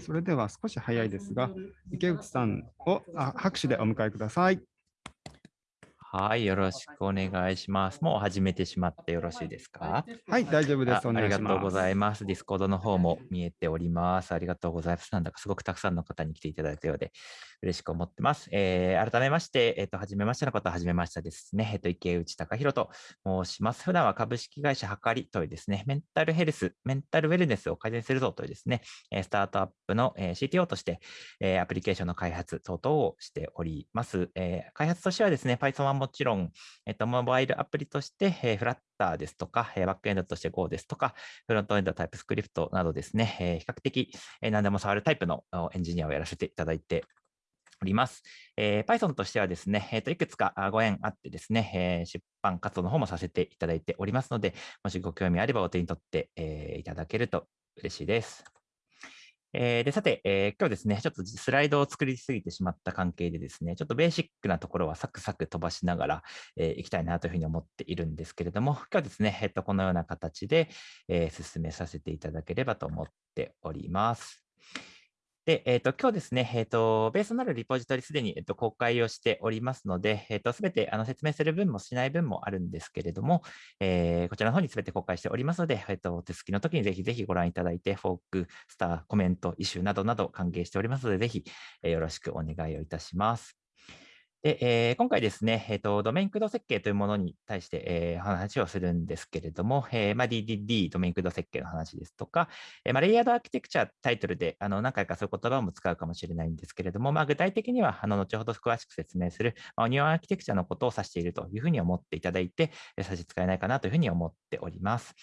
それでは少し早いですが、池内さんをあ拍手でお迎えください。はい、よろしくお願いします。もう始めてしまってよろしいですか？はい、大丈夫です。おああり願いします。がとうございます。 Discord の方も見えております。ありがとうございます。なんだかすごくたくさんの方に来ていただいたようで嬉しく思ってます。えー改めまして、えっ、と、はじめましての方ははじめましてですね。えっ、と、池内隆弘と申します。普段は株式会社はかりというですね、メンタルヘルス、メンタルウェルネスを改善するぞというですね、えースタートアップの、えー CTO として、えーアプリケーションの開発等々をしております。えー開発としてはですね、Python はもちろん、えっと、モバイルアプリとして、え、フラッターですとか、えバックエンドとして Go ですとか、フロントエンドタイプスクリプトなどですね、え比較的、え何でも触るタイプのエンジニアをやらせていただいております。え Python としてはですね、えーといくつかご縁あってですね、え出版活動の方もさせていただいておりますので、もしご興味あればお手に取って、えいただけると嬉しいです。えーで、さて、えー今日ですね、ちょっとスライドを作りすぎてしまった関係でですね、ちょっとベーシックなところはサクサク飛ばしながら、えーいきたいなというふうに思っているんですけれども、今日はですね、えっと、このような形で、えー進めさせていただければと思っております。で、えっと、今日ですね、えっと、ベースのあるリポジトリすでに、えっと、公開をしておりますので、えっと、すべてあの説明する分もしない分もあるんですけれども、えーこちらの方にすべて公開しておりますので、えっと、お手すきの時にぜひぜひご覧いただいて、フォーク、スター、コメント、イシューなどなど歓迎しておりますので、ぜひ、えよろしくお願いをいたします。で、えー今回ですね、えっと、ドメイン駆動設計というものに対して、えー話をするんですけれども、えーまあ、DDD、ドメイン駆動設計の話ですとか、えーまあ、レイヤードアーキテクチャタイトルであの何回かそういう言葉も使うかもしれないんですけれども、まあ、具体的にはあの後ほど詳しく説明する、まあ、オニオンアーキテクチャのことを指しているというふうに思っていただいて、差し支えないかなというふうに思っております。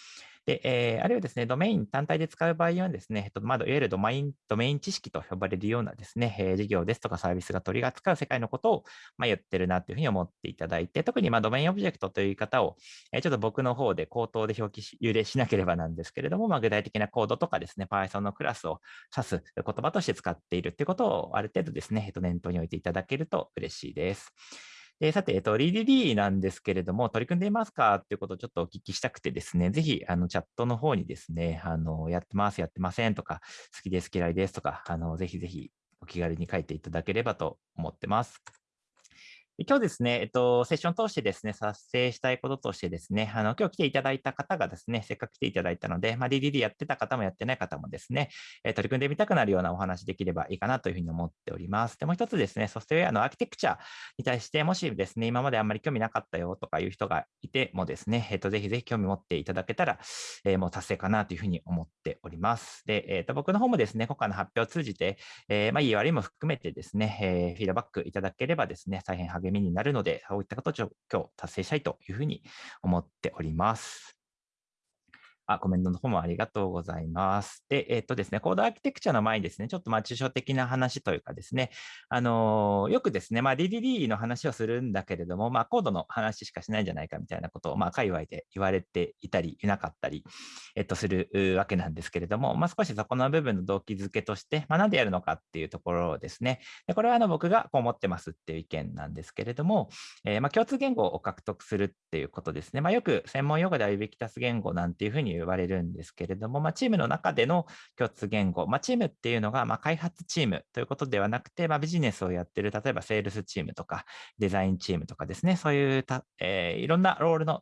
で、えーあるいはですね、ドメイン単体で使う場合にはですね、えっと、まあ、いわゆるドメイン、ドメイン知識と呼ばれるようなですね、えー事業ですとかサービスが取り扱う世界のことを、まあ、言ってるなというふうに思っていただいて、特にまあドメインオブジェクトという言い方を、えーちょっと僕の方で口頭で表記し、揺れしなければなんですけれども、まあ、具体的なコードとかですね、Python のクラスを指す言葉として使っているということをある程度ですね、えっと、念頭に置いていただけると嬉しいです。でさて、えっと、DDD なんですけれども、取り組んでいますか？っていうことをちょっとお聞きしたくてですね、ぜひ、あの、チャットの方にですね、あの、やってます、やってませんとか、好きです、嫌いですとか、あの、ぜひぜひお気軽に書いていただければと思ってます。今日ですね、えっと、セッション通してですね、撮影したいこととしてですね、あの、今日来ていただいた方がですね、せっかく来ていただいたので、まあ、DDD やってた方もやってない方もですね、えー取り組んでみたくなるようなお話できればいいかなというふうに思っております。で、もう一つですね、ソフトウェアのアーキテクチャに対して、もしですね、今まであんまり興味なかったよとかいう人がいてもですね、えっと、ぜひぜひ興味持っていただけたら、えーもう達成かなというふうに思っております。で、えっと、僕の方もですね、今回の発表を通じて、えーまあ、いい悪いも含めてですね、えーフィードバックいただければですね、大変励励みになるので、そういったことを今日達成したいというふうに思っております。あ、コメントの方もありがとうございます。で、えっとですね、コードアーキテクチャの前にですね、ちょっとまあ抽象的な話というかですね、あのーよくですね、まあ DDD の話をするんだけれども、まあコードの話しかしないんじゃないかみたいなことを、まあ界隈で言われていたり、いなかったり、えっと、するわけなんですけれども、まあ少しそこの部分の動機づけとして、まあなんでやるのかっていうところですね。でこれはあの僕がこう思ってますっていう意見なんですけれども、えーまあ、共通言語を獲得するっていうことですね。まあ、よく専門用語ではユビキタス言語なんていうふうに言われるんですけれども、まあ、チームの中での共通言語、まあ、チームっていうのがまあ開発チームということではなくて、まあ、ビジネスをやってる、例えばセールスチームとかデザインチームとかですね、そういうた、えーいろんなロールの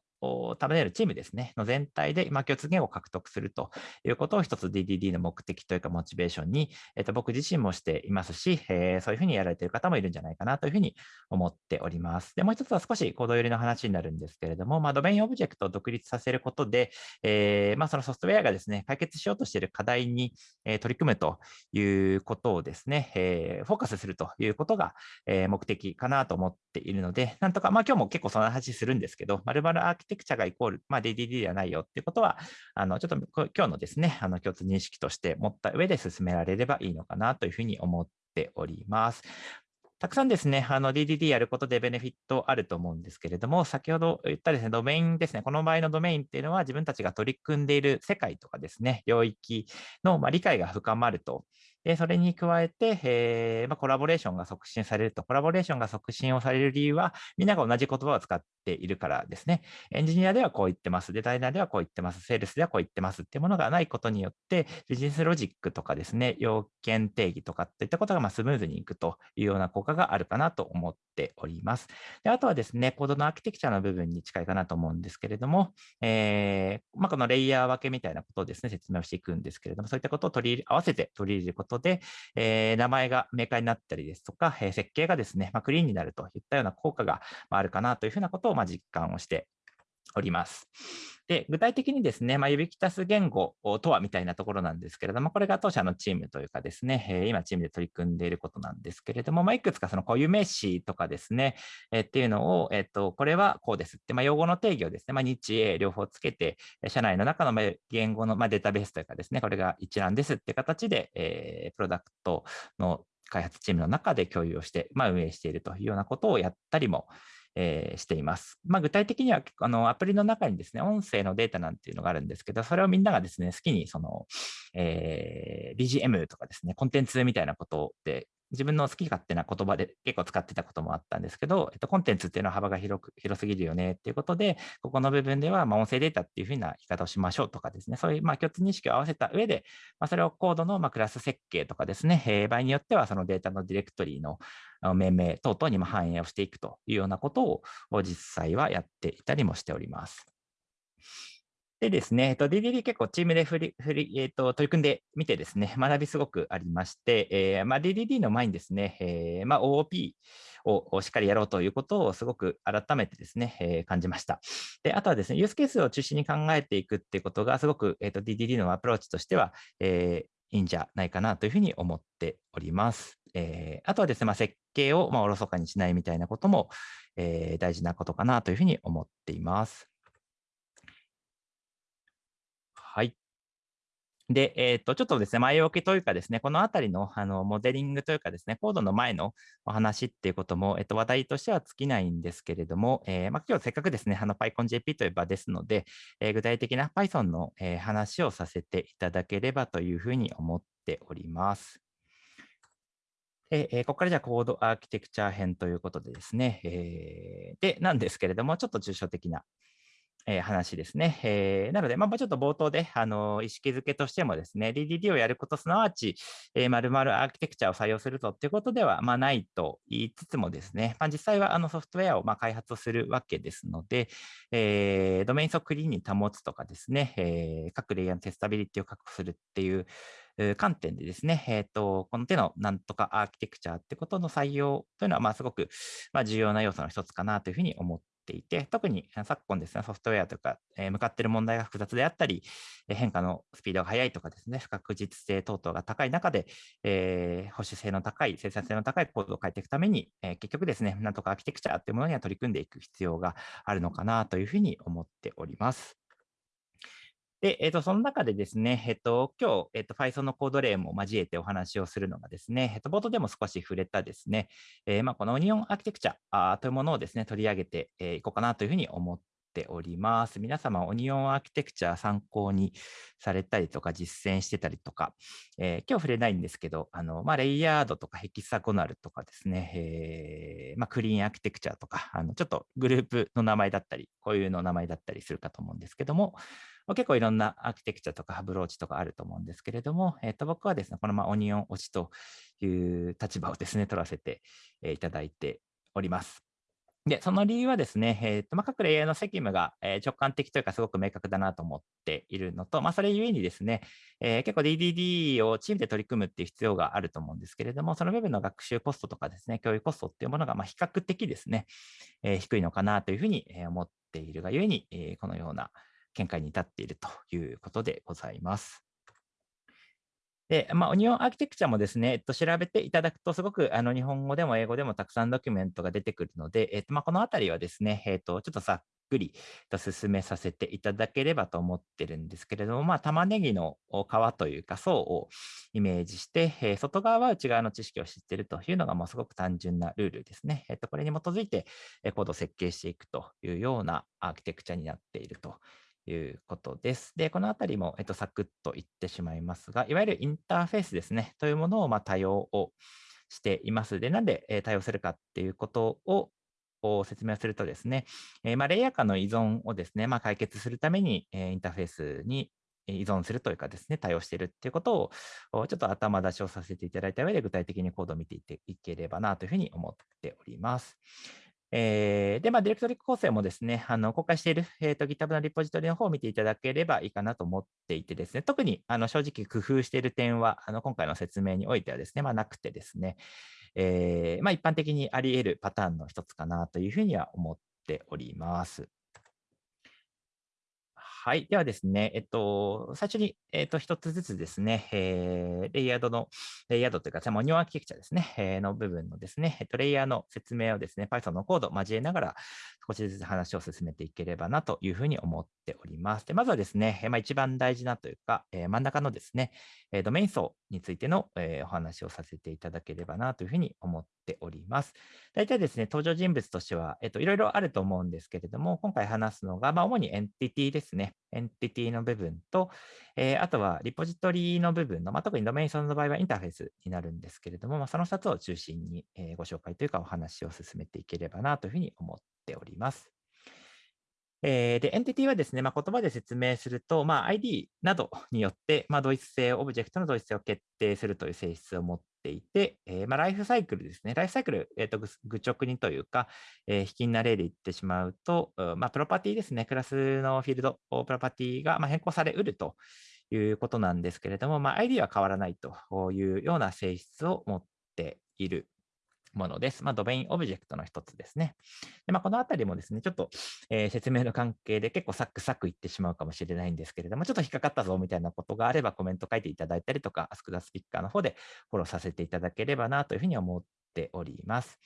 束ねるチームですね、の全体で、まあ、共通言語を獲得するということを一つ DDD の目的というかモチベーションに、えっと僕自身もしていますし、えーそういうふうにやられている方もいるんじゃないかなというふうに思っております。で、もう一つは少しコード寄りの話になるんですけれども、まあ、ドメインオブジェクトを独立させることで、えーまあ、そのソフトウェアがですね、解決しようとしている課題に、え取り組むということをですね、えーフォーカスするということが、え目的かなと思っているので、なんとか、まあ今日も結構その話するんですけど、まるまるアーキテテクチャがイコール、まあ DDD ではないよっていうことは、あの、ちょっと今日のですね、あの、共通認識として持った上で進められればいいのかなというふうに思っております。たくさんですね、あの DDD やることでベネフィットあると思うんですけれども、先ほど言ったですね、ドメインですね、この場合のドメインっていうのは自分たちが取り組んでいる世界とかですね、領域のまあ理解が深まるとで、それに加えて、えーまあ、コラボレーションが促進されると、コラボレーションが促進をされる理由は、みんなが同じ言葉を使っているからですね。エンジニアではこう言ってます、デザイナーではこう言ってます、セールスではこう言ってますっていうものがないことによって、ビジネスロジックとかですね、要件定義とかっていったことがまスムーズにいくというような効果があるかなと思っております。であとはですね、コードのアーキテクチャの部分に近いかなと思うんですけれども、えーまあ、このレイヤー分けみたいなことをですね、説明をしていくんですけれども、そういったことを取り合わせて取り入れることで、えー、名前が明快になったりですとか、えー、設計がですね、まあ、クリーンになるといったような効果があるかなというふうなことをまあ実感をしております。で具体的にですね、まあ、指揮たす言語とはみたいなところなんですけれども、これが当社のチームというかですね、え、今チームで取り組んでいることなんですけれども、まあ、いくつかその固有名詞とかですね、え、っていうのを、えっ、と、これはこうですって、まあ、用語の定義をですね、まあ、日英両方つけて、社内の中の言語の、まあ、データベースというかですね、これが一覧ですって形で、えー、プロダクトの開発チームの中で共有をして、まあ、運営しているというようなことをやったりもえー、しています。まあ、具体的にはあのアプリの中にですね、音声のデータなんていうのがあるんですけど、それをみんながですね、好きにその、えー、BGM とかですね、コンテンツみたいなことで自分の好き勝手な言葉で結構使ってたこともあったんですけど、えっと、コンテンツっていうのは幅が広く広すぎるよねっていうことで、ここの部分では、ま音声データっていうふうな言い方をしましょうとかですね、そういうま共通認識を合わせた上で、まあ、それをコードのまクラス設計とかですね、えー、場合によってはそのデータのディレクトリの命名等々にも反映をしていくというようなことを実際はやっていたりもしております。でですね、えっと、DDD 結構チームで振り振り、えっと、取り組んでみてですね、学びすごくありまして、えーまあ、DDD の前にですね、えーまあ、OOP をしっかりやろうということをすごく改めてですね、えー、感じました。で、あとはですね、ユースケースを中心に考えていくっていうことがすごく、えーと、DDD のアプローチとしては、えー、いいんじゃないかなというふうに思っております。えー、あとはですね、まあ、設計をまあおろそかにしないみたいなことも、えー、大事なことかなというふうに思っています。はい。で、えっ、と、ちょっとですね、前置きというかですね、このあたりのあのモデリングというかですね、コードの前のお話っていうことも、えっ、と、話題としては尽きないんですけれども、えー、まあ、今日せっかくですね、あの PyConJP という場ですので、えー、具体的な Python の、え話をさせていただければというふうに思っております。でえここからじゃあコードアーキテクチャ編ということでですね、えで、なんですけれども、ちょっと抽象的なえー、話ですね。えー、なので、まあ、ちょっと冒頭で、あの意識づけとしてもですね、DDD をやることすなわち、えー、〇〇アーキテクチャを採用するとっていうことでは、まあ、ないと言いつつもですね、まあ、実際はあのソフトウェアをまあ開発するわけですので、えー、ドメイン層クリーンに保つとかですね、えー、各レイヤーのテスタビリティを確保するっていう観点でですね、えーと、この手のなんとかアーキテクチャってことの採用というのは、まあ、すごく、まあ、重要な要素の一つかなというふうに思っていて、特に昨今ですね、ソフトウェアとか、えー、向かっている問題が複雑であったり、変化のスピードが速いとかですね、不確実性等々が高い中で、えー、保守性の高い、生産性の高いコードを変えていくために、えー、結局ですね、なんとかアーキテクチャというものには取り組んでいく必要があるのかなというふうに思っております。で、えっ、ー、と、その中でですね、えっ、ー、と、今日、えっ、ー、と、Python のコード例も交えてお話をするのがですね、えっ、と、冒頭でも少し触れたですね、えまあ、このオニオンアーキテクチャあというものをですね、取り上げてい、えこうかなというふうに思っております。皆様、オニオンアーキテクチャ参考にされたりとか、実践してたりとか、え今日触れないんですけど、あの、まあ、レイヤードとかヘキサゴナルとかですね、えまあ、クリーンアーキテクチャとか、あの、ちょっとグループの名前だったり、こういうの名前だったりするかと思うんですけども、結構いろんなアーキテクチャとかハブローチとかあると思うんですけれども、えー、と僕はですね、このまオニオン推しという立場をですね、取らせていただいております。で、その理由はですね、えーとまあ、各レイヤーの責務が、え、直感的というかすごく明確だなと思っているのと、まあ、それゆえにですね、えー、結構 DDD をチームで取り組むっていう必要があると思うんですけれども、その部分の学習コストとかですね、教育コストっていうものがまあ比較的ですね、えー、低いのかなというふうに思っているがゆえに、えー、このような見解に至っているということでございます。で、まあ、オニオンアーキテクチャもですね、えっと、調べていただくと、すごくあの日本語でも英語でもたくさんドキュメントが出てくるので、えっとまあ、このあたりはですね、えっと、ちょっとざっくりと進めさせていただければと思ってるんですけれども、まあ、玉ねぎの皮というか層をイメージして、え、外側は内側の知識を知っているというのがもうすごく単純なルールですね。えっと、これに基づいてコードを設計していくというようなアーキテクチャになっているということです。で、このあたりも、えっと、サクッと言ってしまいますが、いわゆるインターフェースですね、というものを、まあ、多用をしています。で、なんで、え、対応するかっていうことを説明するとですね、えー、まあ、レイヤー間の依存をですね、まあ、解決するために、えー、インターフェースに依存するというかですね、対応しているっていうことを、ちょっと頭出しをさせていただいた上で、具体的にコードを見ていっていければなというふうに思っております。えー、で、まあ、ディレクトリ構成もですね、あの公開している、えーと、GitHub のリポジトリの方を見ていただければいいかなと思っていてですね、特にあの正直工夫している点は、あの今回の説明においてはですね、まあ、なくてですね、えー、まあ、一般的にあり得るパターンの一つかなというふうには思っております。はい。ではですね、えっと、最初に、えっと、一つずつですね、えー、レイヤードの、レイヤードというか、モニュアーキテクチャですね、えー、の部分のですね、えっと、レイヤーの説明をですね、Python のコードを交えながら、少しずつ話を進めていければなというふうに思っております。でまずはですね、まあ、一番大事なというか、えー、真ん中のですねえ、ドメイン層についての、えー、お話をさせていただければなというふうに思っております。大体ですね、登場人物としては、えっと、いろいろあると思うんですけれども、今回話すのが、まあ、主にエンティティですね。エンティティの部分と、えー、あとはリポジトリの部分の、まあ、特にドメイン層の場合はインターフェースになるんですけれども、まあ、その2つを中心に、えー、ご紹介というかお話を進めていければなというふうに思っております。えー、で、エンティティはですね、まあ、言葉で説明すると、まあ、ID などによって、まあ、同一性、オブジェクトの同一性を決定するという性質を持っていて、えー、まあ、ライフサイクルですね。ライフサイクル、えーと、愚直にというか、えー、卑近な例で言ってしまうと、まあ、プロパティですね。クラスのフィールド、プロパティがま変更されうるということなんですけれども、まあ、ID は変わらないというような性質を持っているものです。まあ、ドメインオブジェクトの一つですね。でまあ、このあたりもですね、ちょっと、えー、説明の関係で結構サクサクいってしまうかもしれないんですけれども、ちょっと引っかかったぞみたいなことがあればコメント書いていただいたりとか、 Ask the Speaker の方でフォローさせていただければなというふうに思っております。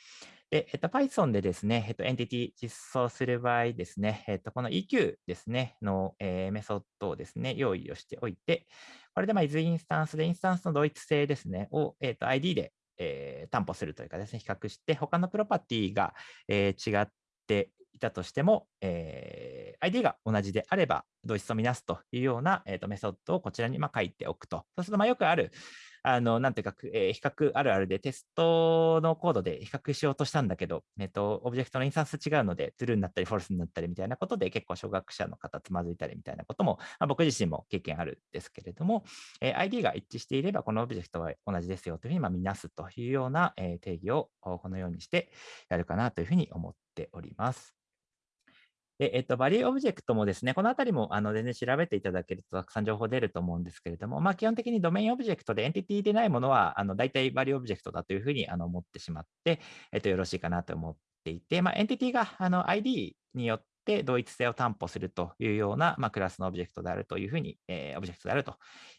で、えっと、Python でですね、えっと、エンティティ実装する場合ですね、えっと、この EQ ですね、の、えー、メソッドをですね、用意をしておいて、これで、まあ、 isinstance で、インスタンスの同一性ですね、を、えっと、ID でえー、担保するというかですね、比較して、他のプロパティが、えー、違っていたとしても、えー、ID が同じであれば、同一と見なすというような、えーと、メソッドをこちらにま書いておくと。そうすると、よくある、あの、なんていうか、えー、比較あるあるでテストのコードで比較しようとしたんだけど、えっ、と、オブジェクトのインスタンス違うので、 True になったり、 False になったりみたいなことで、結構初学者の方つまずいたりみたいなことも、まあ、僕自身も経験あるんですけれども、えー、ID が一致していれば、このオブジェクトは同じですよというふうにまあ見なすというような、えー、定義をこのようにしてやるかなというふうに思っております。で、えっと、 value object もですね、このあたりもあの全然調べていただけるとたくさん情報出ると思うんですけれども、まあ、基本的にドメインオブジェクトでエンティティでないものは、あの大体 value object だというふうにあの思ってしまって、えっと、よろしいかなと思っていて、まあ、エンティティがあの ID によって同一性を担保するというような、まあ、クラスのオブジェクトであるというふうに、えー、オブジェクトであるとい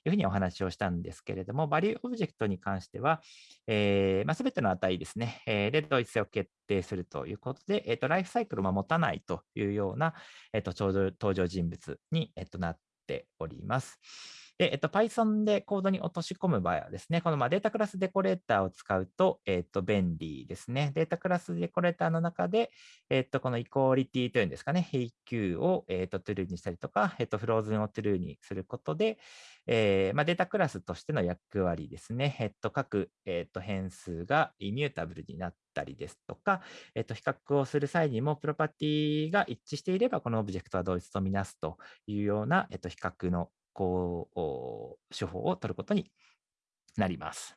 うふうにお話をしたんですけれども、 value object に関しては、えーまあ、全ての値ですね、えー、で同一性を決定するということで、えーと、ライフサイクルを持たないというような、えーと、登場人物に、えーとなっております。で、えっと、Python でコードに落とし込む場合はですね、このまあ dataclass デコレーターを使うと、えっと、便利ですね。 dataclass デコレーターの中で、えっと、この equality というんですかね、比較を、えっと、 True にしたりとか、えっと、 frozen を True にすることで、えーまあ、データクラスとしての役割ですね、えっと、各、えっと、変数が immutable になったりですとか、えっと、比較をする際にも、プロパティが一致していれば、このオブジェクトは同一とみなすというような、えっと、比較のこう、手法を取ることになります。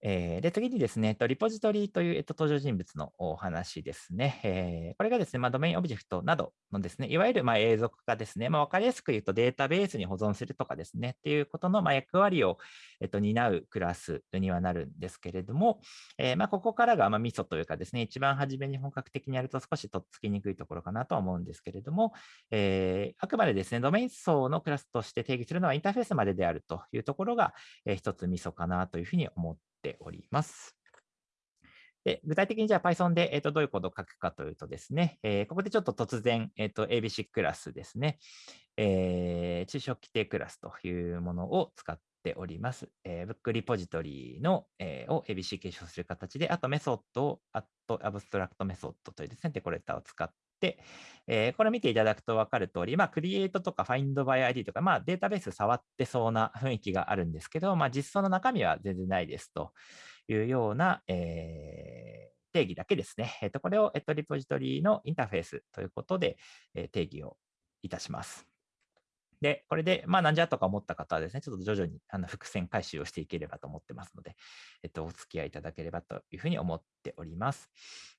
えー、で、次にですね、リポジトリという、えっと、登場人物のお話ですね。えー、これがですね、まあ、ドメインオブジェクトなどのですね、いわゆるまあ永続化ですね、まあ、分かりやすく言うとデータベースに保存するとかですね、っていうことのまあ役割を、えっと、担うクラスにはなるんですけれども、えー、まあここからがまあミソというかですね、一番初めに本格的にやると少しとっつきにくいところかなとは思うんですけれども、えー、あくまでですね、ドメイン層のクラスとして定義するのはインターフェースまでであるというところが、えー、一つミソかなというふうに思ってております。で具体的にじゃあ Python で、えー、とどういうコードを書くかというとですね、えー、ここでちょっと突然、えー、と ABC クラスですね、えー、抽象基底クラスというものを使っております。えー、 book repository の、えー、を ABC 継承する形で、あとメソッドを、 abstract method というですね、デコレーターを使っ、えー、これ見ていただくと分かる通り、まあ、 create とか Find by ID とか、まあ、データベース触ってそうな雰囲気があるんですけど、まあ、実装の中身は全然ないですというような、えー、定義だけですね。えっ、と、これを、えっ、と、リポジトリのインターフェースということで、え、定義をいたします。で、これで、まあ、なんじゃとか思った方はですね、ちょっと徐々にあの伏線回収をしていければと思ってますので、えっと、お付き合いいただければというふうに思っております。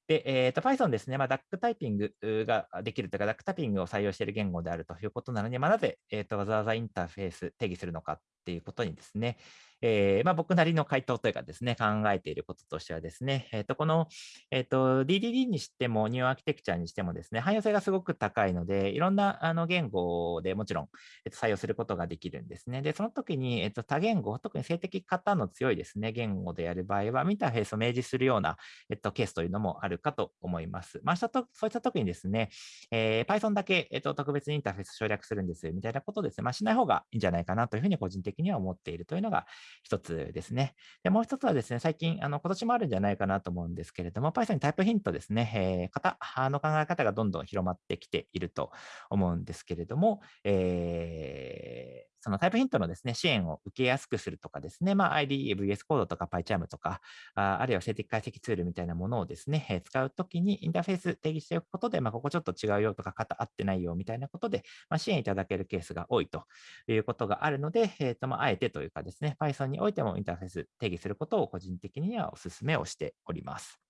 で、えっ、と、Python ですね、まあ、ダックタイピングができるというか、ダックタイピングを採用している言語であるということなのに、まあ、なぜ、えっ、と、わざわざインターフェース定義するのかっていうことにですね、えー、まあ、僕なりの回答というかですね、考えていることとしてはですね、えっ、ー、と、この、えっ、ー、と、DDD にしても、ニューアーキテクチャにしてもですね、汎用性がすごく高いので、いろんなあの言語でもちろん、えっと、採用することができるんですね。で、その時に、えっと、多言語、特に性的型の強いですね、言語でやる場合は、インターフェースを明示するような、えっと、ケースというのもあるかと思います。まあ、そういった時にですね、えー、Python だけ、えっと、特別にインターフェース省略するんですよみたいなことですね、まあ、しない方がいいんじゃないかなというふうに個人的には思っているというのが一つですね。で、もう一つはですね、最近、あの、今年もあるんじゃないかなと思うんですけれども、Python にタイプヒントですね、えー、型の考え方がどんどん広まってきていると思うんですけれども、えー、そのタイプヒントのですね、支援を受けやすくするとかですね、まあ、IDE、VS コードとか PyCharm とか、ああるいは静的解析ツールみたいなものをですね、使うときにインターフェース定義しておくことで、まあ、ここちょっと違うよとか、型合ってないよみたいなことで、まあ、支援いただけるケースが多いということがあるので、えっ、ー、と、まあ、あえてというかですね、Python においてもインターフェース定義することを個人的にはお勧めをしております。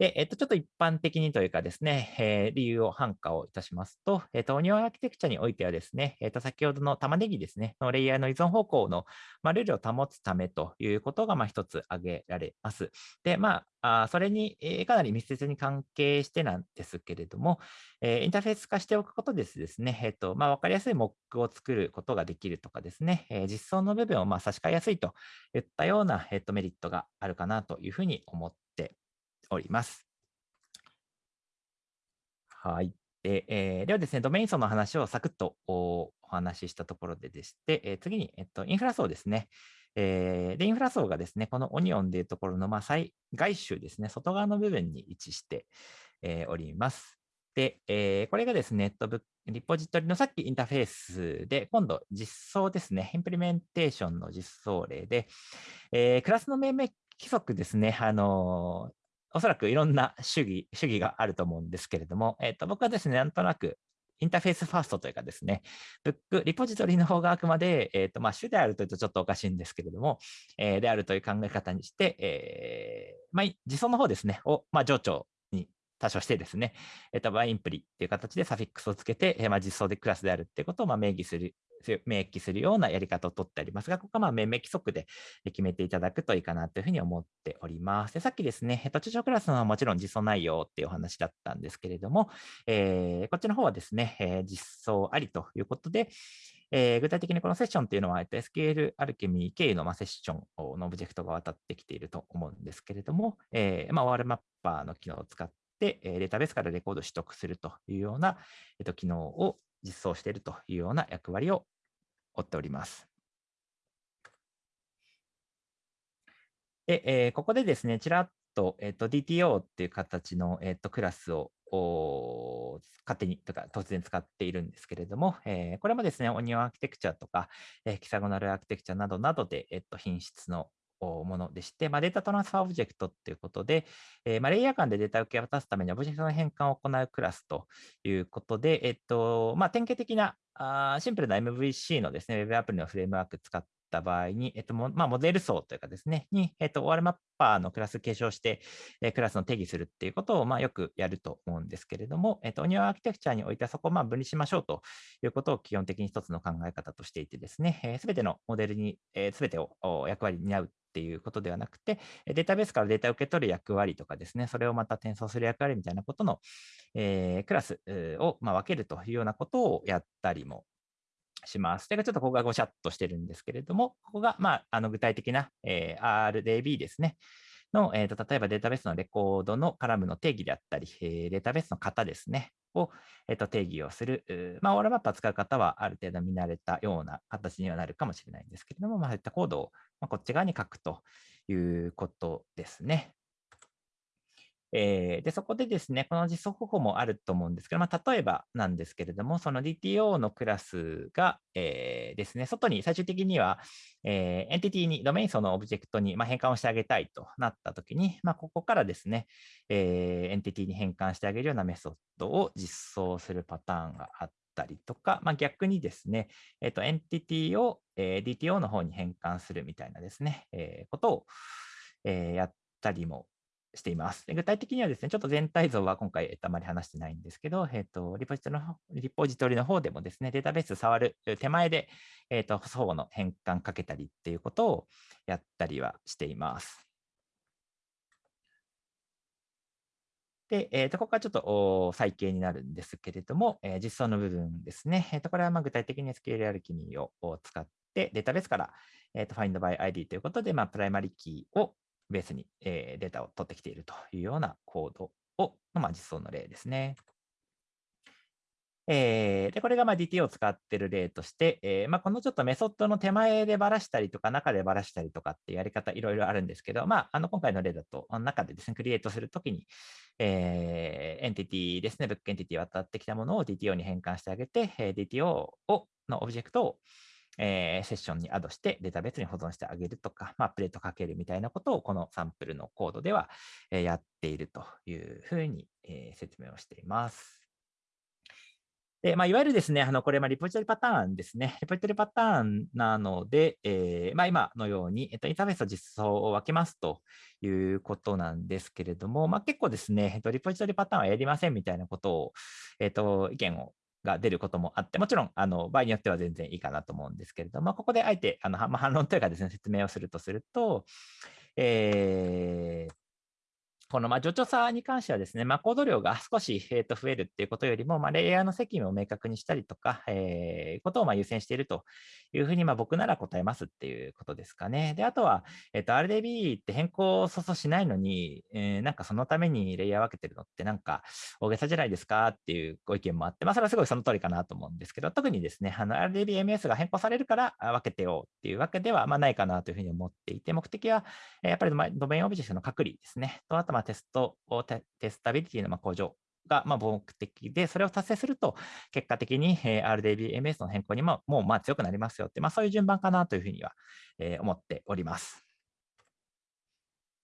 で、えっと、ちょっと一般的にというかですね、えー、理由を反価をいたしますと、えっと、オニオンアーキテクチャにおいてはですね、えっと、先ほどの玉ねぎですね、のレイヤーの依存方向の、まあ、ルールを保つためということが、まあ、一つ挙げられます。で、まあ、あそれに、えー、かなり密接に関係してなんですけれども、えー、インターフェース化しておくことですですね、えっと、まあ、わかりやすいモックを作ることができるとかですね、えー、実装の部分をまあ差し替えやすいといったような、えっと、メリットがあるかなというふうに思っております。はい。でえー、ではですね、ドメイン層の話をサクッとお話ししたところででして、えー、次に、えっと、インフラ層ですね。えー、で、インフラ層がですね、このオニオンでいうところの、まあ、最外周ですね、外側の部分に位置して、えー、おります。で、えー、これがですね、えっと、リポジトリのさっきインターフェースで、今度実装ですね、インプリメンテーションの実装例で、えー、クラスの命名規則ですね、あのおそらくいろんな主義、主義があると思うんですけれども、えっ、ー、と、僕はですね、なんとなくインターフェースファーストというかですね、ブック、リポジトリの方があくまで、えっ、ー、と、まあ、主であるというとちょっとおかしいんですけれども、えー、であるという考え方にして、えー、まあ、自走の方ですね、を、まあ、上長に多少してですね、えっ、ー、と、バインプリっていう形でサフィックスをつけて、えー、まあ、実装でクラスであるっていうことを、まあ、明記する明記するようなやり方をとってありますが、ここはまあ命名規則で決めていただくといいかなというふうに思っております。でさっきですね、えっと、中小クラスのはもちろん実装内容っていうお話だったんですけれども、えー、こっちの方はですね、えー、実装ありということで、えー、具体的にこのセッションというのは、えっと、SQL アルケミー経由の、ま、セッションのオブジェクトが渡ってきていると思うんですけれども、えーまあ、OR マッパーの機能を使って、データベースからレコード取得するというような、えっと、機能を実装しているというような役割を追っております。で、えー、ここでですね、ちらっと,、えーと、DTO っていう形の、えーと、クラスを勝手にとか突然使っているんですけれども、えー、これもですね、オニオンアーキテクチャとか、えー、キサゴナルアーキテクチャなどなどで、えーと、品質のものでして、まあ、 data transfer object ということで、えーまあ、レイヤー間でデータを受け渡すためにオブジェクトの変換を行うクラスということで、えっとまあ、典型的なあシンプルな MVC のですね、Web アプリのフレームワーク使った場合に、えっとまあ、モデル層というかですね、に、えっと、OR マッパーのクラス継承して、えクラスの定義するっていうことを、まあ、よくやると思うんですけれども、えっと、 onion architecture においてはそこをまあ分離しましょうということを基本的に一つの考え方としていてですね、す、えー、べ、てのモデルに、す、えー、べ、てを役割に担うっていうことではなくて、データベースからデータを受け取る役割とかですね、それをまた転送する役割みたいなことの、えー、クラスを、まあ、分けるというようなことをやったりもします。それがちょっとここがごしゃっとしてるんですけれども、ここが、まあ、あの具体的な、えー、RDB ですね。の、えーと、例えばデータベースのレコードのカラムの定義であったり、えー、データベースの型ですね。を、えっと、定義をする。まあ、オーラマップを使う方はある程度見慣れたような形にはなるかもしれないんですけれども、まあ、そういったコードを、まこっち側に書くということですね。えー、で、そこでですね、この実装方法もあると思うんですけど、まあ、例えばなんですけれども、その DTO のクラスが、えー、ですね、外に最終的には、えー、エンティティに、ドメイン層のオブジェクトに、まあ、変換をしてあげたいとなったときに、まあ、ここからですね、えー、エンティティに変換してあげるようなメソッドを実装するパターンがあったりとか、まあ、逆にですね、えっ、ー、と、エンティティを、えー、DTO の方に変換するみたいなですね、えー、ことを、えー、やったりもしています。具体的にはですね、ちょっと全体像は今回、えっと、あまり話してないんですけど、えっと、リポジトリのリポジトリの方でもですね、データベース触る手前で、えっと、相互の変換かけたりっていうことをやったりはしています。で、えー、とここはちょっと再形になるんですけれども、えー、実装の部分ですね。えー、とこれはまあ具体的に SQL アルキミを使って、データベースから、えー、と Find by ID ということで、まあ、プライマリキーをベースに、え、データを取ってきているというようなコードを、まあ、実装の例ですね。えー、でこれがま DT を使っている例として、えーまあ、このちょっとメソッドの手前でばらしたりとか、中でばらしたりとかっていうやり方、いろいろあるんですけど、まあ、あの今回の例だと、中でですね、 create するときに、えー、エンティティですね、 book entity 渡ってきたものを DTO に変換してあげて、え、DTO をのオブジェクトを、えー、セッションにアドしてデータベースに保存してあげるとか、まあ、プレートかけるみたいなことをこのサンプルのコードでは、え、やっているというふうに、え、説明をしています。で、まあ、いわゆるですね、あのこれ、リポジトリパターンですね。リポジトリパターンなので、えー、まあ、今のように、えっと、インターフェースと実装を分けますということなんですけれども、まあ、結構ですね、えっと、リポジトリパターンはやりませんみたいなことを、えっと、意見をが出ることもあって、もちろんあの場合によっては全然いいかなと思うんですけれども、ここであえてあの、まあ、反論というかですね、説明をするとすると、えー、このまあ助長差に関してはですね、まあ、コード量が少し、えー、と増えるっていうことよりも、まあ、レイヤーの責務を明確にしたりとか、えー、ことをまあ優先しているというふうにまあ僕なら答えますっていうことですかね。で、あとは、えー、と RDB って変更をそそしないのに、えー、なんかそのためにレイヤー分けてるのってなんか大げさじゃないですかっていうご意見もあって、まあ、それはすごいその通りかなと思うんですけど、特にですね、あの RDBMS が変更されるから分けてよっていうわけではまあないかなというふうに思っていて、目的はやっぱりドメインオブジェクトの隔離ですね、とあとまあテストテスタビリティの向上がまあ目的で、それを達成すると、結果的に RDBMS の変更にももうまあ強くなりますよって、まあ、そういう順番かなというふうには思っております。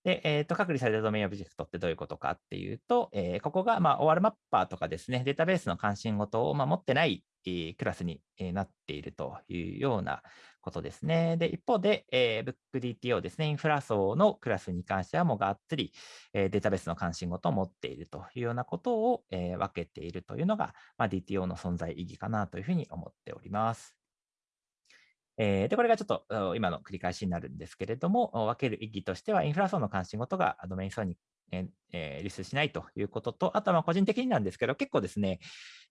で、えーと、隔離されたドメインオブジェクトってどういうことかっていうと、えー、ここが、まあ、OR マッパーとかですね、データベースの関心事を、まあ、持ってないクラスになっているというようなことですね。で、一方で、えー、BookDTO ですね、インフラ層のクラスに関してはもうがっつり、えー、データベースの関心事を持っているというようなことを、えー、分けているというのが、まあ、DTO の存在意義かなというふうに思っております。えー、で、これがちょっと今の繰り返しになるんですけれども、分ける意義としては、インフラ層の関心事がドメイン層にえー、リスしないということと、あとは個人的になんですけど、結構ですね、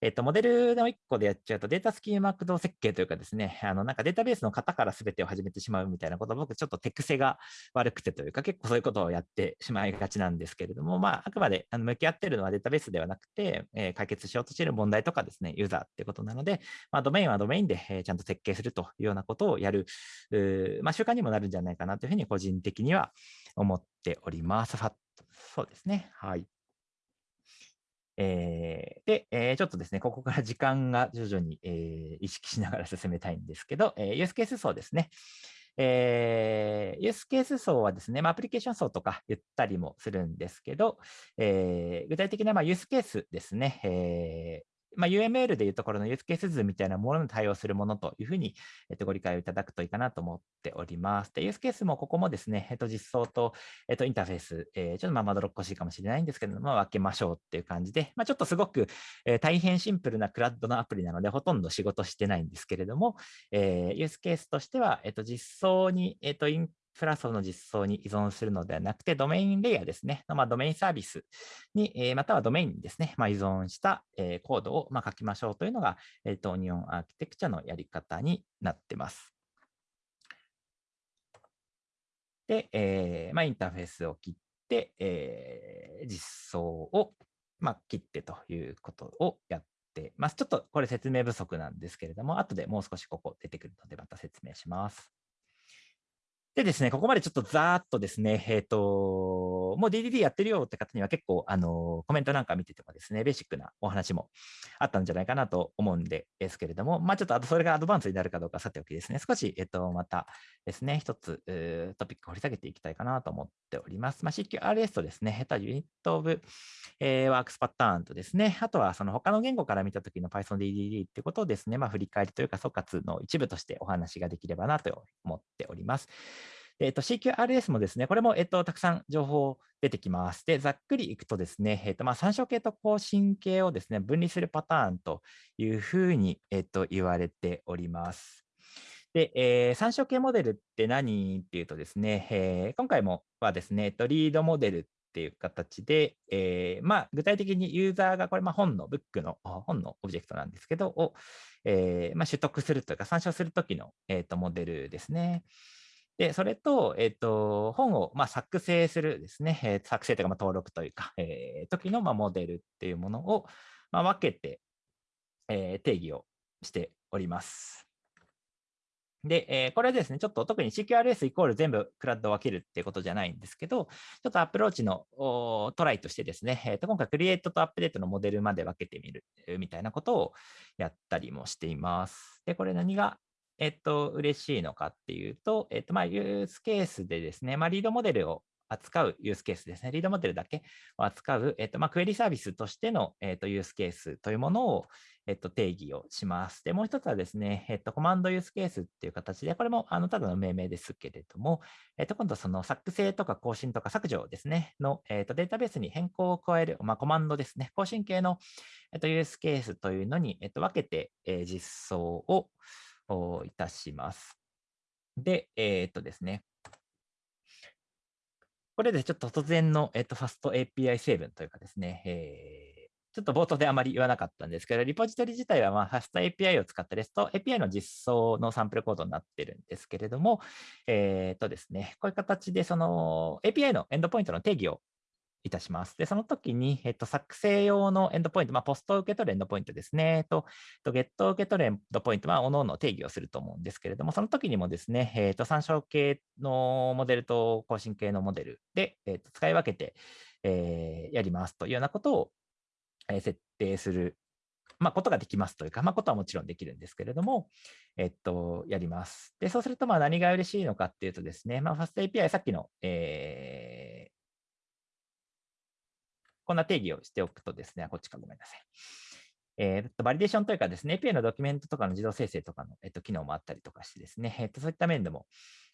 えっ、と、モデルの1個でやっちゃうと、データスキーマ駆動設計というかですね、あの、なんかデータベースの型から全てを始めてしまうみたいなこと、僕ちょっと手癖が悪くてというか、結構そういうことをやってしまいがちなんですけれども、まあ、あくまであの向き合ってるのはデータベースではなくて、えー、解決しようとしている問題とかですね、ユーザーってことなので、まあ、ドメインはドメインで、え、ちゃんと設計するというようなことをやる、まあ、習慣にもなるんじゃないかなというふうに個人的には思っております。そうですね。はい。えー、で、えー、ちょっとですね、ここから時間が徐々に、えー、意識しながら進めたいんですけど、えー、ユースケース層ですね。えー、ユースケース層はですね、まあ、アプリケーション層とか言ったりもするんですけど、えー、具体的なまあユースケースですね、え、まあ、UML でいうところのユースケース図みたいなものに対応するものというふうに、えっと、ご理解をいただくといいかなと思っております。で、ユースケースもここもですね、えっと、実装と、えっと、インターフェース、えー、ちょっとまあまどろっこしいかもしれないんですけども、分けましょうっていう感じで、まあ、ちょっとすごく、えー、大変シンプルなクラッドのアプリなので、ほとんど仕事してないんですけれども、えー、ユースケースとしては、えっと、実装に、えっと、インプラスの実装に依存するのではなくて、ドメインレイヤーですね、まあ、ドメインサービスに、えまたはドメインにですね、まあ、依存した、えコードをま書きましょうというのが、えーと、オニオンアーキテクチャのやり方になってます。で、えまあ、インターフェースを切って、え、実装をま、切ってということをやってます。ちょっとこれ説明不足なんですけれども、後でもう少しここ出てくるので、また説明します。でですね、ここまでちょっとざーっとですね、えっ、ー、と、もう DDD やってるよって方には結構、あの、コメントなんか見ててもですね、ベーシックなお話もあったんじゃないかなと思うんですけれども、まあちょっとあとそれがアドバンスになるかどうかさておきですね、少し、えっ、ー、と、またですね、一つ、トピック掘り下げていきたいかなと思っております。まあ CQRS とですね、えっと、ユニットオブ、えー、ワークスパターンとですね、あとはその他の言語から見たときの PythonDDD ってことをですね、まあ振り返りというか総括の一部としてお話ができればなと思っております。えっ、と、CQRS もですね、これも、えっ、と、たくさん情報出てきます。で、ざっくりいくとですね、えっ、と、まあ、参照系と更新系をですね、分離するパターンというふうに、えっ、と、言われております。で、えー、参照系モデルって何っていうとですね、えー、今回もはですね、えっと、リードモデルっていう形で、えー、まあ、具体的にユーザーがこれ、まあ、本の、ブックの、本のオブジェクトなんですけど、を、えーまあ、取得するというか、参照するときの、えーとモデルですね。で、それと、えっ、と、本を、まあ、作成するですね、えー、作成というか、まあ、登録というか、えー、時の、まあ、モデルっていうものを、まあ、分けて、えー、定義をしております。で、えー、これですね、ちょっと特に CQRS イコール全部クラウドを分けるっていうことじゃないんですけど、ちょっとアプローチのトライとしてですね、えー、と今回クリエイトとアップデートのモデルまで分けてみるみたいなことをやったりもしています。で、これ何がえっと、嬉しいのかっていうと、えっと、まあ、ユースケースでですね、まあ、リードモデルを扱うユースケースですね、リードモデルだけを扱う、えっと、まあ、クエリサービスとしての、えっと、ユースケースというものを、えっと、定義をします。で、もう一つはですね、えっと、コマンドユースケースっていう形で、これも、あの、ただの命名ですけれども、えっと、今度その作成とか更新とか削除ですね、の、えっと、データベースに変更を加える、まあ、コマンドですね、更新系の、えっと、ユースケースというのに、えっと、分けて、えー、実装を、をいたします。で、えー、っとですね。これでちょっと突然の、えっと、ファスト API 成分というかですね、えー、ちょっと冒頭であまり言わなかったんですけど、リポジトリ自体は、まあ、ファスト API を使った REST API の実装のサンプルコードになってるんですけれども、えっとですね、こういう形でその API のエンドポイントの定義をいたします。で、その時に、えっと、作成用のエンドポイント、まあ、ポスト受け取るエンドポイントですね、と、とゲット受け取るエンドポイントは、おのの定義をすると思うんですけれども、その時にもですね、えっと、参照系のモデルと更新系のモデルで、えっと、使い分けて、えー、やりますというようなことを、設定するまあ、ことができますというか、まあ、ことはもちろんできるんですけれども、えっと、やります。で、そうすると、まあ、何が嬉しいのかっていうとですね、まあ、ファスト API、さっきの、えこんな定義をしておくとですね、こっちかごめんなさい。えー、とバリデーションというかですね、API のドキュメントとかの自動生成とかの、えっと、機能もあったりとかしてですね、えっと、そういった面でも、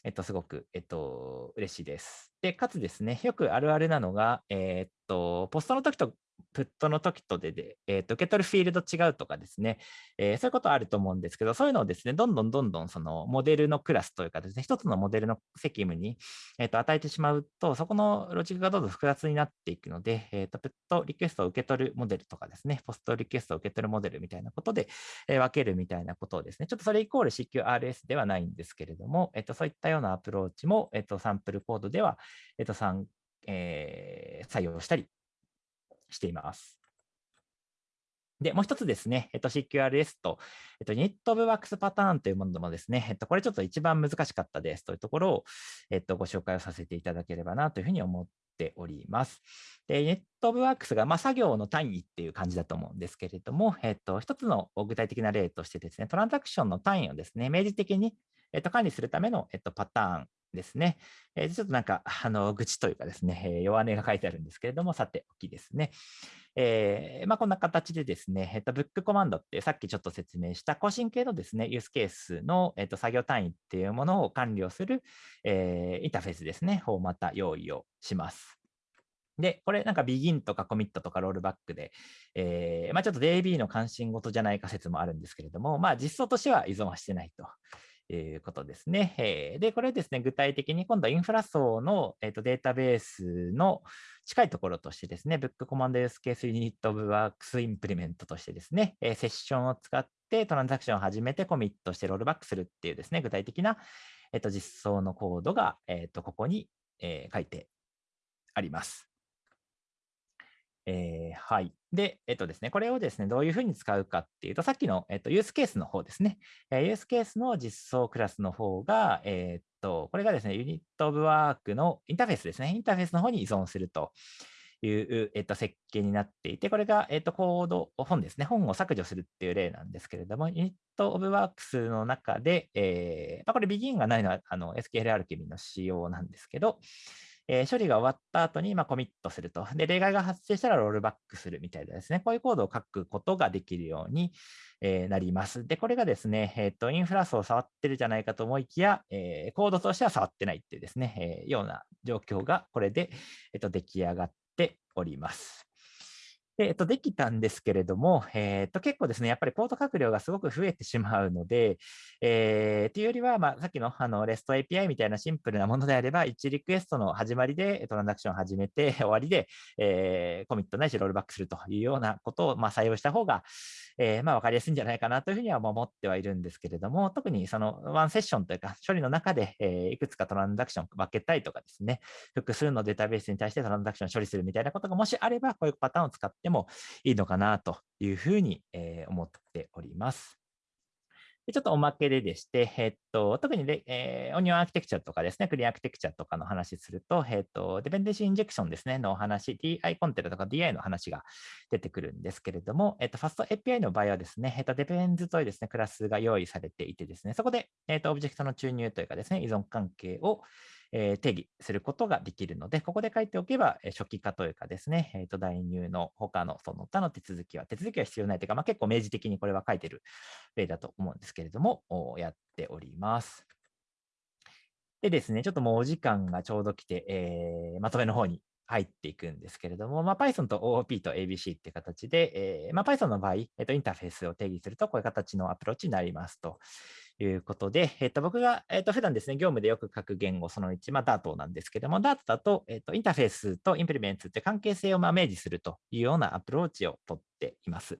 えっと、すごく、えっと、嬉しいです。で、かつですね、よくあるあるなのが、え、っと、ポストの時とプットの時とでで、えー、と受け取るフィールド違うとかですね、えー、そういうことあると思うんですけど、そういうのをですね、どんどんどんどんそのモデルのクラスというかですね、一つのモデルの責務に、えー、と与えてしまうと、そこのロジックがどんどん複雑になっていくので、えー、とプットリクエストを受け取るモデルとかですね、ポストリクエストを受け取るモデルみたいなことで、え、分けるみたいなことをですね、ちょっとそれイコール CQRS ではないんですけれども、えー、とそういったようなアプローチも、えー、とサンプルコードでは、えー、と参えー、採用したりしています。で、もう一つですね、えっと、CQRS と、えっと、ニットブワークスパターンというものもですね、えっと、これちょっと一番難しかったですというところを、えっと、ご紹介をさせていただければなというふうに思っております。で、ネットブワークスが、まあ、作業の単位っていう感じだと思うんですけれども、えっと、一つの具体的な例としてですね、トランザクションの単位をですね、明示的に、えっと、管理するための、えっと、パターンですね。えー、ちょっとなんか、あの、愚痴というかですね、えー、弱音が書いてあるんですけれども、さておきですね。えー、まあ、こんな形でですね、えっと、ブックコマンドってさっきちょっと説明した更新系のですね、ユースケースの、えっと、作業単位っていうものを管理をする、えー、インターフェースですね、をまた用意をします。で、これなんか begin とか commit とかロールバックで、えー、まあ、ちょっと DB の関心事じゃないか説もあるんですけれども、まあ、実装としては依存はしてないと。いうことですね。で、これですね、具体的に今度はインフラ層の、えー、とデータベースの近いところとしてですね、Book Command Use Case Unit of Works Implement としてですね、えセッションを使ってトランザクションを始めてコミットしてロールバックするっていうですね、具体的な、えー、と実装のコードが、えー、とここに、え書いてあります。えー、はい。で、えっとですね、これをですね、どういうふうに使うかっていうと、さっきの、えっと、ユースケースの方ですね。えー、ユースケースの実装クラスの方が、えー、っと、これがですね、 Unit of Work のインターフェースですね。インターフェースの方に依存するという、えっと、設計になっていて、これが、えっと、コード、本ですね。本を削除するっていう例なんですけれども、 Unit of Works の中で、えーまあ、これ、 begin がないのはあの SQL アルケミの仕様なんですけど、えー、処理が終わった後にまコミットすると。で、例外が発生したらロールバックするみたいなですね、こういうコードを書くことができるように、え、なります。で、これがですね、えっ、ー、と、インフラ層を触ってるじゃないかと思いきや、え、コードとしては触ってないっていうですね、えような状況がこれで、えっと、出来上がっております。で、えっと、できたんですけれども、えー、っと、結構ですね、やっぱりコード書量がすごく増えてしまうので、えー、というよりは、まあ、さっきのあの REST API みたいなシンプルなものであれば、1リクエストの始まりでトランザクションを始めて、終わりで、えー、コミットないしロールバックするというようなことを、まあ、採用した方が、えー、まあ、分かりやすいんじゃないかなというふうには思ってはいるんですけれども、特にそのワンセッションというか、処理の中で、え、いくつかトランザクション分けたいとかですね、複数のデータベースに対してトランザクションを処理するみたいなことがもしあれば、こういうパターンを使ってもいいのかなというふうに、え、思っております。ちょっとおまけででして、えっと、特にで、えー、オニオンアーキテクチャとかですね、クリーンアーキテクチャとかの話すると、えっと、デペンデンシーインジェクションですね、のお話、DI コンテナとか DI の話が出てくるんですけれども、えっと、ファスト API の場合はですね、えっと、デペンズというですね、クラスが用意されていてですね、そこで、えっと、オブジェクトの注入というかですね、依存関係を、えー、定義することができるので、ここで書いておけばえ、初期化というかですね、えー、と代入の他のその他の手続きは、手続きは必要ないというか、まあ、結構明示的にこれは書いてる例だと思うんですけれども、やっております。でですね、ちょっともうお時間がちょうど来て、えー、まとめの方に入っていくんですけれども、まあ、Python と OOP と ABC っていう形で、えーまあ、Python の場合、えー、とインターフェースを定義すると、こういう形のアプローチになりますと。いうことで、えっと、僕が、えっと、普段ですね、業務でよく書く言語その1、まあ、Dart なんですけども、Dart だと、えっと、インターフェースと implements って関係性をまあ明示するというようなアプローチをとっています。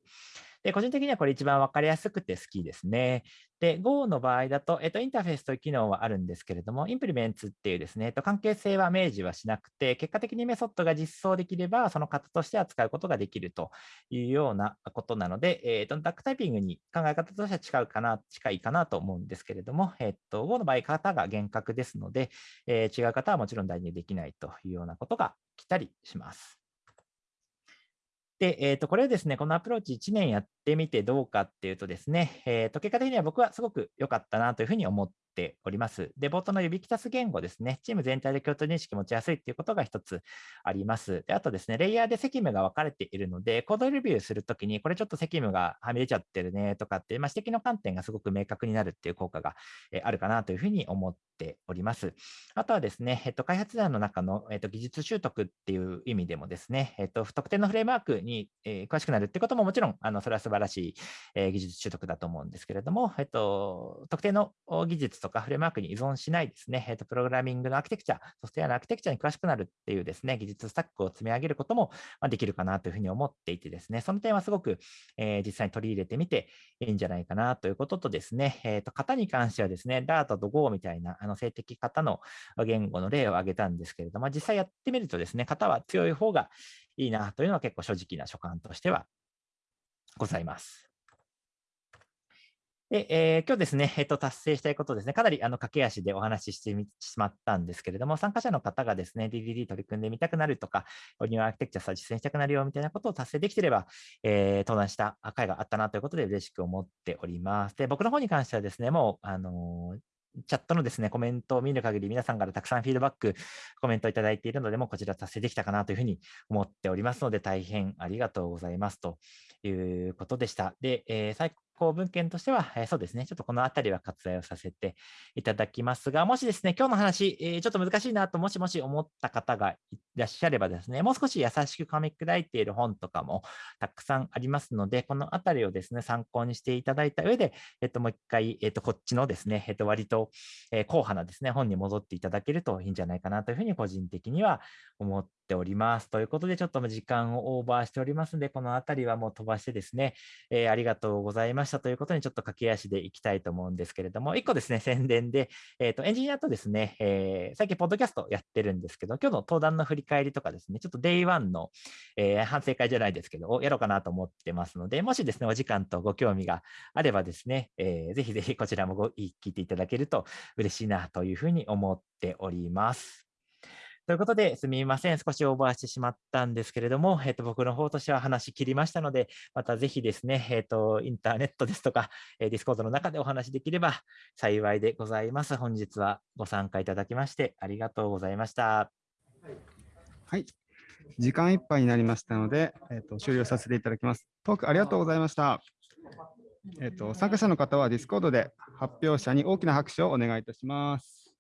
で、個人的にはこれ一番分かりやすくて好きですね。で、Go の場合だと、えっと、インターフェースという機能はあるんですけれども、 implements っていうですね、えっと、関係性は明示はしなくて、結果的にメソッドが実装できれば、その型として扱うことができるというようなことなので、えっと、ダックタイピングに考え方としては近いかな、近いかなと思うんですけれども、えっと、Go の場合、型が厳格ですので、えー、違う方はもちろん代入できないというようなことが来たりします。で、えー、とこれをですね、このアプローチ1年やってみてどうかっていうとですね、えー、と結果的には僕はすごく良かったなというふうに思っております。で、冒頭の指揮足す言語ですね、チーム全体で共通認識持ちやすいっていうことが一つあります。で、あとですね、レイヤーで責務が分かれているので、コードレビューするときに、これちょっと責務がはみ出ちゃってるねとかって、まあ、指摘の観点がすごく明確になるっていう効果が、あるかなというふうに思っております。あとはですね、えっと、開発者の中の、えっと、技術習得っていう意味でもですね、えっと、不特定のフレームワークに、え、詳しくなるってことももちろん、あのそれは素晴らしい、え、技術習得だと思うんですけれども、えっと、特定の技術とかフレームワークに依存しないですね、えっと、プログラミングのアーキテクチャ、ソフトウェアのアーキテクチャに詳しくなるっていうですね、技術スタックを積み上げることもできるかなというふうに思っていてですね、その点はすごく、えー、実際に取り入れてみていいんじゃないかなということとですね、えっと、型に関してはですね、Dart と Go みたいなあの性的型の言語の例を挙げたんですけれども、実際やってみるとですね、型は強い方がいいなというのは結構正直な所感としてはございます。で、えー、今日ですね、えっと、達成したいことですね、かなりあの駆け足でお話ししてしまったんですけれども、参加者の方がですね、DDD 取り組んでみたくなるとか、オニオアーキテクチャさ実践したくなるよみたいなことを達成できてれば、えー、登壇した会があったなということで嬉しく思っております。で、僕の方に関してはですね、もう、あのチャットのですね、コメントを見る限り、皆さんからたくさんフィードバック、コメントいただいているので、もこちら達成できたかなというふうに思っておりますので、大変ありがとうございますということでした。で、えー、最項文献としては、え、そうですね、ちょっとこのあたりは割愛をさせていただきますが、もしですね、今日の話、え、ちょっと難しいなと、もしもし思った方がいらっしゃればですね、もう少し優しく噛み砕いている本とかもたくさんありますので、このあたりをですね、参考にしていただいた上で、えっと、もう一回、えっと、こっちのですね、えっと、割と、えー、硬派なですね、本に戻っていただけるといいんじゃないかなというふうに個人的には思っております。ということで、ちょっと時間をオーバーしておりますので、このあたりはもう飛ばしてですね、え、ありがとうございましたということにちょっと駆け足でいきたいと思うんですけれども、1個ですね、宣伝で、えーと、エンジニアとですね、えー、最近、ポッドキャストやってるんですけど、今日の登壇の振り返りとかですね、ちょっと Day1 の、えー反省会じゃないですけど、をやろうかなと思ってますので、もしですね、お時間とご興味があればですね、えーぜひぜひこちらもご聞いていただけると嬉しいなというふうに思っております。ということで、すみません。少しオーバーしてしまったんですけれども、えっと、僕の方としては話し切りましたので、またぜひですね、えっと、インターネットですとか、えー、ディスコードの中でお話しできれば幸いでございます。本日はご参加いただきましてありがとうございました。はい。時間いっぱいになりましたので、えっと終了させていただきます。トークありがとうございました。えっと参加者の方は Discord で発表者に大きな拍手をお願いいたします。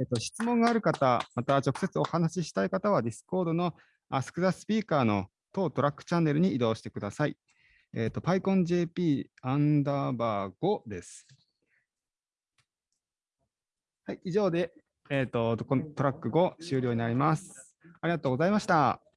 えっと質問がある方、また直接お話ししたい方は Discord の Ask the Speaker の当トラックチャンネルに移動してください。えっと PyConJP アンダーバー5です。はい、以上で、えっとトラック5終了になります。ありがとうございました。